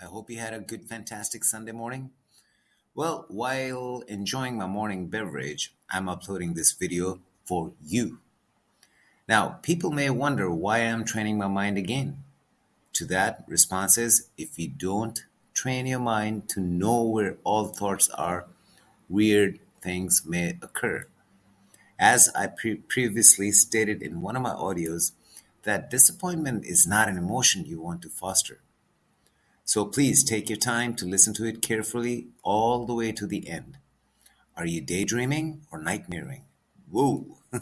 I hope you had a good, fantastic Sunday morning. Well, while enjoying my morning beverage, I'm uploading this video for you. Now, people may wonder why I'm training my mind again. To that, response is if you don't train your mind to know where all thoughts are, weird things may occur. As I pre- previously stated in one of my audios, that disappointment is not an emotion you want to foster. So please take your time to listen to it carefully all the way to the end. Are you daydreaming or nightmaring? Whoa!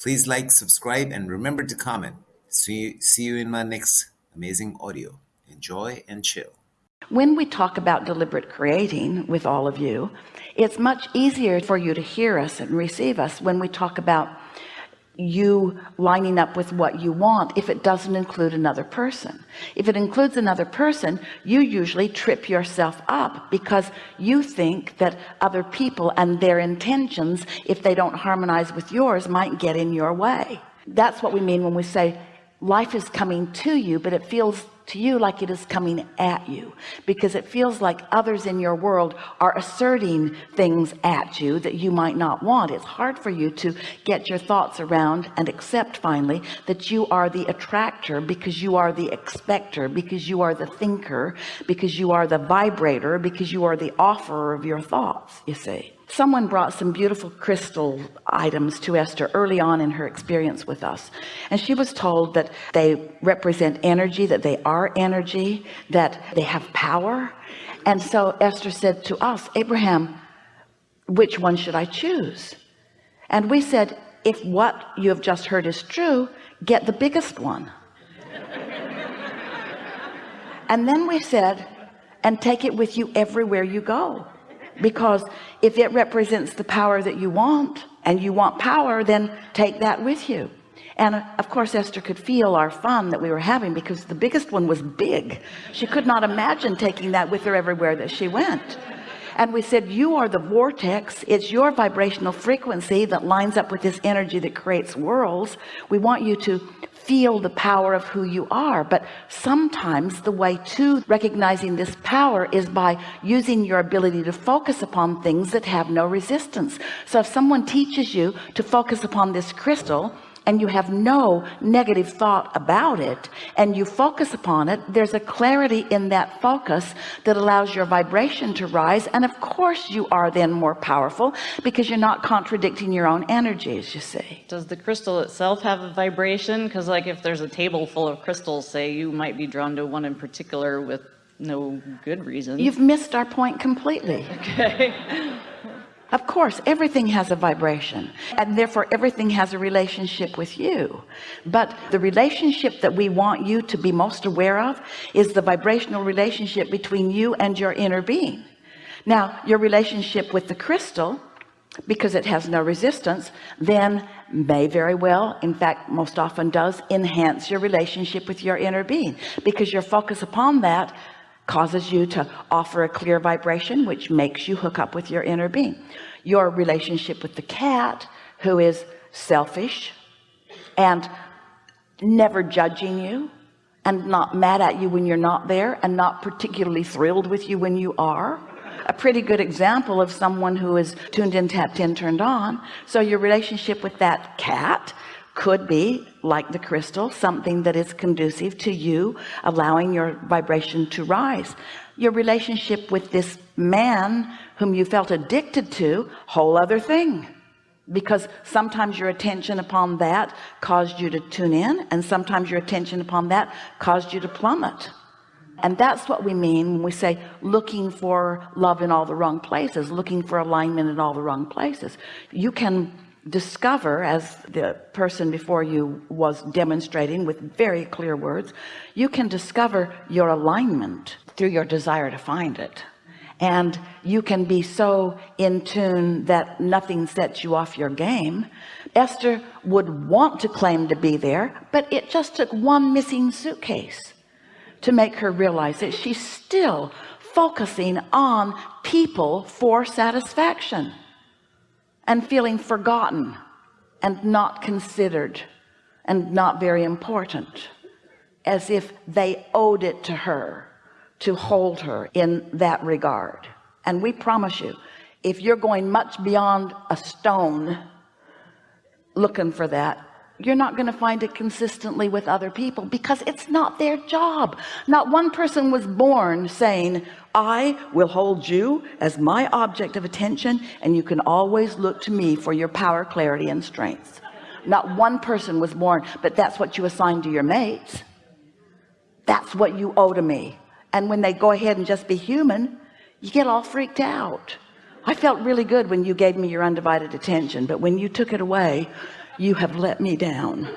please like, subscribe, and remember to comment. See, see you in my next amazing audio. Enjoy and chill. When we talk about deliberate creating with all of you, it's much easier for you to hear us and receive us when we talk about you lining up with what you want if it doesn't include another person. If it includes another person you usually trip yourself up because you think that other people and their intentions if they don't harmonize with yours might get in your way. That's what we mean when we say life is coming to you but it feels to you like it is coming at you because it feels like others in your world are asserting things at you that you might not want. It's hard for you to get your thoughts around and accept finally that you are the attractor because you are the expector because you are the thinker because you are the vibrator because you are the offerer of your thoughts you see someone brought some beautiful crystal items to Esther early on in her experience with us. And she was told that they represent energy that they are energy that they have power. And so Esther said to us Abraham which one should I choose? And we said if what you have just heard is true get the biggest one. And then we said and take it with you everywhere you go because if it represents the power that you want and you want power then take that with you. And uh, of course Esther could feel our fun that we were having because the biggest one was big. She could not imagine taking that with her everywhere that she went. And we said you are the vortex. It's your vibrational frequency that lines up with this energy that creates worlds. We want you to feel the power of who you are but sometimes the way to recognizing this power is by using your ability to focus upon things that have no resistance. So if someone teaches you to focus upon this crystal and you have no negative thought about it and you focus upon it there's a clarity in that focus that allows your vibration to rise and of course you are then more powerful because you're not contradicting your own energies you see. Does the crystal itself have a vibration? Because like if there's a table full of crystals say you might be drawn to one in particular with no good reason. You've missed our point completely. Okay of course everything has a vibration and therefore everything has a relationship with you. But the relationship that we want you to be most aware of is the vibrational relationship between you and your inner being. Now your relationship with the crystal because it has no resistance then may very well in fact most often does enhance your relationship with your inner being because your focus upon that causes you to offer a clear vibration which makes you hook up with your inner being. Your relationship with the cat who is selfish and never judging you and not mad at you when you're not there and not particularly thrilled with you when you are. A pretty good example of someone who is tuned in tapped in turned on. So your relationship with that cat could be like the crystal something that is conducive to you allowing your vibration to rise. Your relationship with this man whom you felt addicted to whole other thing. Because sometimes your attention upon that caused you to tune in and sometimes your attention upon that caused you to plummet. And that's what we mean when we say looking for love in all the wrong places looking for alignment in all the wrong places. You can discover as the person before you was demonstrating with very clear words you can discover your alignment through your desire to find it. And you can be so in tune that nothing sets you off your game. Esther would want to claim to be there but it just took one missing suitcase to make her realize that she's still focusing on people for satisfaction and feeling forgotten and not considered and not very important as if they owed it to her to hold her in that regard. And we promise you if you're going much beyond a stone looking for that you're not going to find it consistently with other people because it's not their job. Not one person was born saying I will hold you as my object of attention and you can always look to me for your power clarity and strength. Not one person was born but that's what you assign to your mates. That's what you owe to me. And when they go ahead and just be human you get all freaked out. I felt really good when you gave me your undivided attention but when you took it away you have let me down.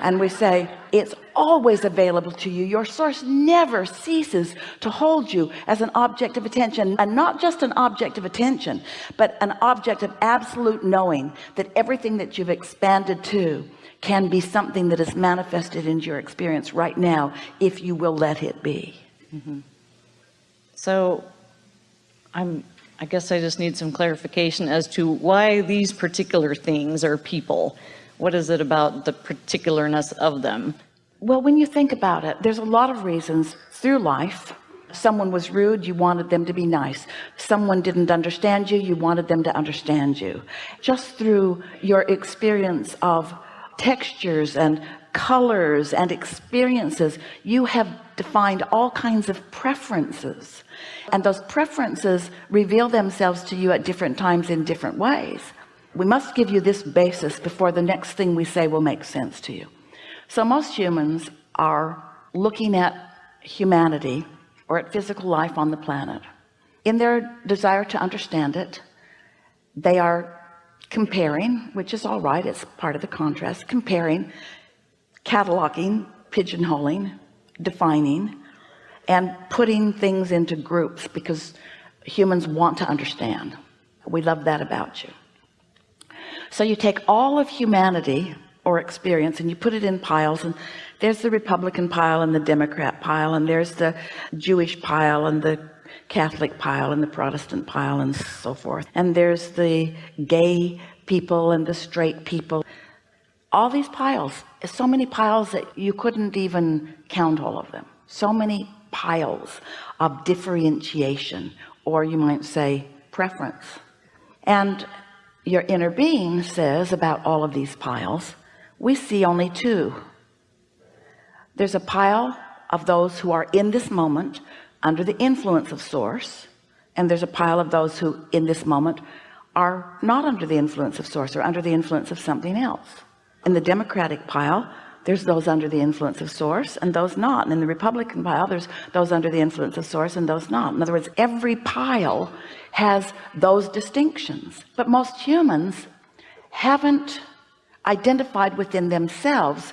And we say it's always available to you your source never ceases to hold you as an object of attention and not just an object of attention but an object of absolute knowing that everything that you've expanded to can be something that is manifested into your experience right now if you will let it be mm -hmm. so I'm I guess I just need some clarification as to why these particular things are people. What is it about the particularness of them? Well, when you think about it, there's a lot of reasons through life. Someone was rude, you wanted them to be nice. Someone didn't understand you, you wanted them to understand you. Just through your experience of textures and colors and experiences, you have defined all kinds of preferences and those preferences reveal themselves to you at different times in different ways we must give you this basis before the next thing we say will make sense to you so most humans are looking at humanity or at physical life on the planet. In their desire to understand it they are comparing which is all right it's part of the contrast comparing cataloging pigeonholing defining and putting things into groups because humans want to understand. We love that about you. So you take all of humanity or experience and you put it in piles and there's the Republican pile and the Democrat pile and there's the Jewish pile and the Catholic pile and the Protestant pile and so forth. And there's the gay people and the straight people. All these piles so many piles that you couldn't even count all of them. So many piles of differentiation or you might say preference. And your inner being says about all of these piles we see only two. There's a pile of those who are in this moment under the influence of source and there's a pile of those who in this moment are not under the influence of source or under the influence of something else. In the democratic pile there's those under the influence of source and those not and in the Republican pile there's those under the influence of source and those not. In other words every pile has those distinctions. But most humans haven't identified within themselves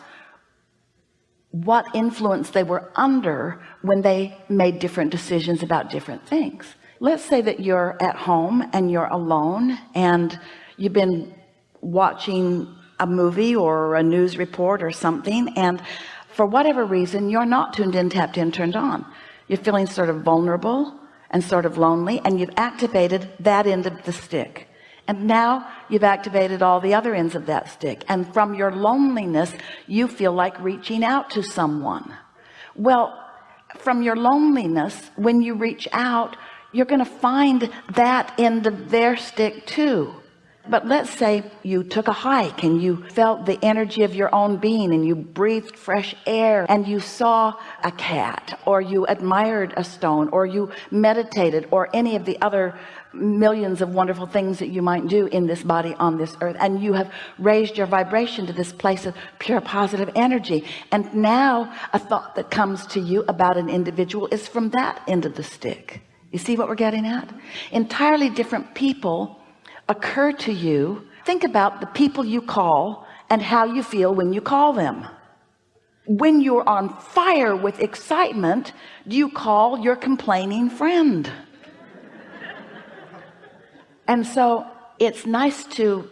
what influence they were under when they made different decisions about different things. Let's say that you're at home and you're alone and you've been watching a movie or a news report or something and for whatever reason you're not tuned in tapped in turned on. You're feeling sort of vulnerable and sort of lonely and you've activated that end of the stick and now you've activated all the other ends of that stick. And from your loneliness you feel like reaching out to someone. Well from your loneliness when you reach out you're going to find that end of their stick too. But let's say you took a hike and you felt the energy of your own being and you breathed fresh air and you saw a cat or you admired a stone or you meditated or any of the other millions of wonderful things that you might do in this body on this earth. And you have raised your vibration to this place of pure positive energy. And now a thought that comes to you about an individual is from that end of the stick. You see what we're getting at? Entirely different people occur to you. Think about the people you call and how you feel when you call them. When you're on fire with excitement do you call your complaining friend and so it's nice to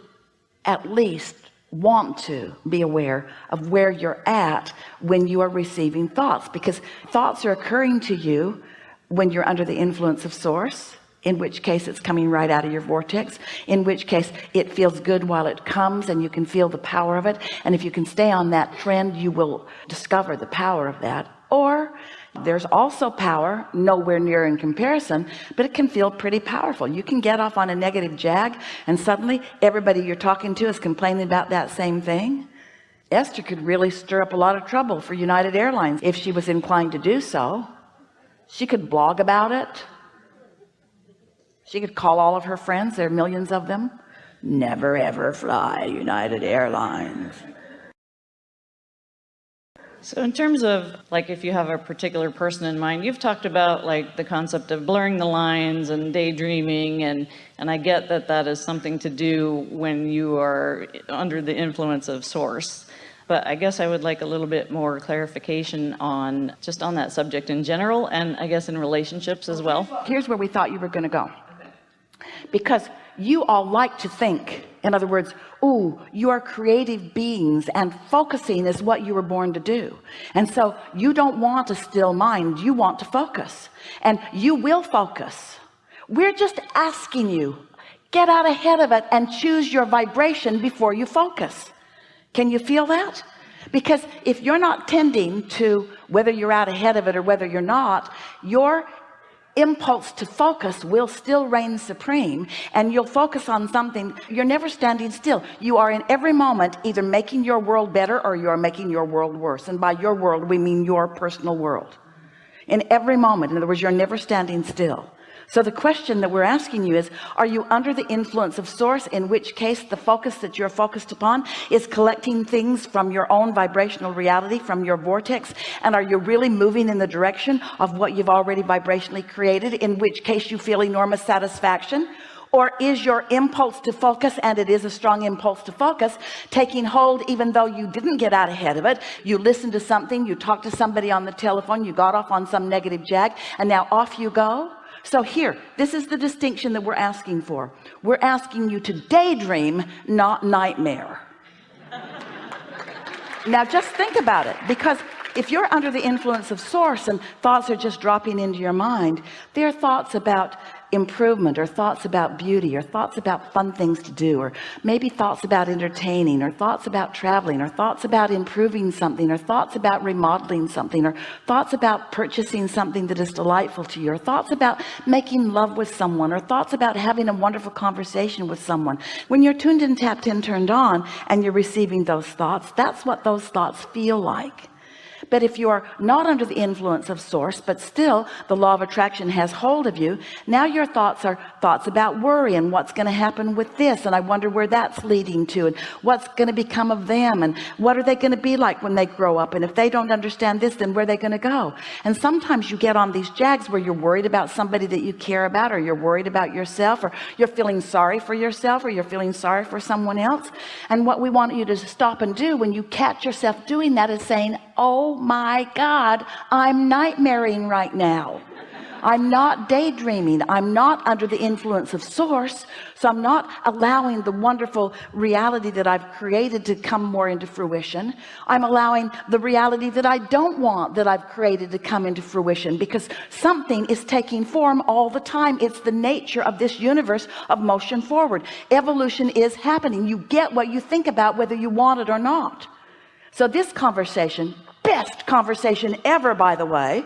at least want to be aware of where you're at when you are receiving thoughts because thoughts are occurring to you when you're under the influence of source in which case it's coming right out of your vortex in which case it feels good while it comes and you can feel the power of it. And if you can stay on that trend you will discover the power of that. Or there's also power nowhere near in comparison but it can feel pretty powerful. You can get off on a negative jag and suddenly everybody you're talking to is complaining about that same thing. Esther could really stir up a lot of trouble for United Airlines if she was inclined to do so. She could blog about it. She could call all of her friends there are millions of them. Never ever fly United Airlines so in terms of like if you have a particular person in mind you've talked about like the concept of blurring the lines and daydreaming and and I get that that is something to do when you are under the influence of source. But I guess I would like a little bit more clarification on just on that subject in general and I guess in relationships as well. Here's where we thought you were going to go because you all like to think in other words oh you are creative beings and focusing is what you were born to do. And so you don't want a still mind you want to focus. And you will focus. We're just asking you get out ahead of it and choose your vibration before you focus. Can you feel that? Because if you're not tending to whether you're out ahead of it or whether you're not your impulse to focus will still reign supreme and you'll focus on something you're never standing still. You are in every moment either making your world better or you're making your world worse and by your world we mean your personal world. In every moment in other words you're never standing still so the question that we're asking you is are you under the influence of source in which case the focus that you're focused upon is collecting things from your own vibrational reality from your vortex? And are you really moving in the direction of what you've already vibrationally created in which case you feel enormous satisfaction? Or is your impulse to focus and it is a strong impulse to focus taking hold even though you didn't get out ahead of it? You listened to something you talked to somebody on the telephone you got off on some negative jag and now off you go so here this is the distinction that we're asking for. We're asking you to daydream not nightmare. Now just think about it because if you're under the influence of source and thoughts are just dropping into your mind they're thoughts about improvement or thoughts about beauty or thoughts about fun things to do or maybe thoughts about entertaining or thoughts about traveling or thoughts about improving something or thoughts about remodeling something or thoughts about purchasing something that is delightful to you or thoughts about making love with someone or thoughts about having a wonderful conversation with someone. When you're tuned in tapped in turned on and you're receiving those thoughts that's what those thoughts feel like but if you are not under the influence of source but still the law of attraction has hold of you now your thoughts are thoughts about worry and what's going to happen with this and I wonder where that's leading to and what's going to become of them and what are they going to be like when they grow up and if they don't understand this then where are they going to go? And sometimes you get on these jags where you're worried about somebody that you care about or you're worried about yourself or you're feeling sorry for yourself or you're feeling sorry for someone else. And what we want you to stop and do when you catch yourself doing that is saying oh my God I'm nightmaring right now. I'm not daydreaming. I'm not under the influence of source so I'm not allowing the wonderful reality that I've created to come more into fruition. I'm allowing the reality that I don't want that I've created to come into fruition because something is taking form all the time. It's the nature of this universe of motion forward. Evolution is happening. You get what you think about whether you want it or not. So this conversation best conversation ever by the way.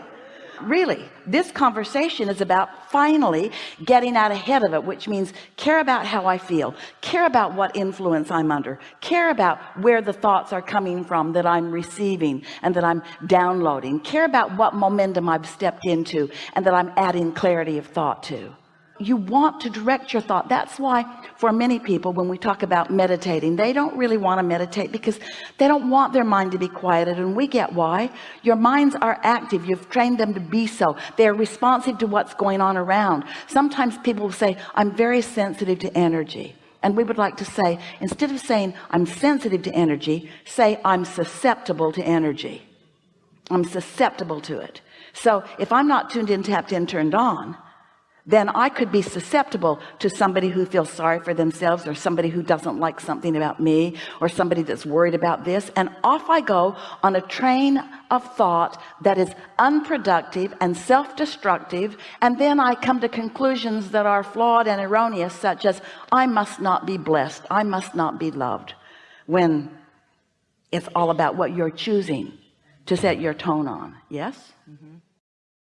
Really this conversation is about finally getting out ahead of it which means care about how I feel care about what influence I'm under care about where the thoughts are coming from that I'm receiving and that I'm downloading care about what momentum I've stepped into and that I'm adding clarity of thought to you want to direct your thought. That's why for many people when we talk about meditating they don't really want to meditate because they don't want their mind to be quieted. And we get why. Your minds are active. You've trained them to be so. They're responsive to what's going on around. Sometimes people will say I'm very sensitive to energy. And we would like to say instead of saying I'm sensitive to energy say I'm susceptible to energy. I'm susceptible to it. So if I'm not tuned in tapped in turned on then I could be susceptible to somebody who feels sorry for themselves or somebody who doesn't like something about me or somebody that's worried about this. And off I go on a train of thought that is unproductive and self-destructive. And then I come to conclusions that are flawed and erroneous such as I must not be blessed. I must not be loved. When it's all about what you're choosing to set your tone on. Yes? Mm-hmm.